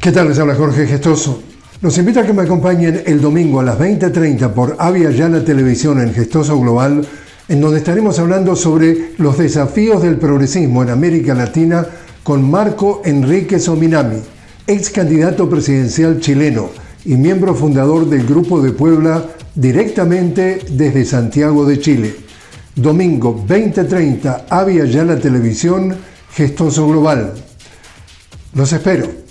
¿Qué tal? Les habla Jorge Gestoso. Los invito a que me acompañen el domingo a las 20.30 por Avia Yala Televisión en Gestoso Global, en donde estaremos hablando sobre los desafíos del progresismo en América Latina con Marco Enrique Sominami, ex candidato presidencial chileno y miembro fundador del Grupo de Puebla directamente desde Santiago de Chile. Domingo 20.30, Avia Yala Televisión, Gestoso Global. Los espero.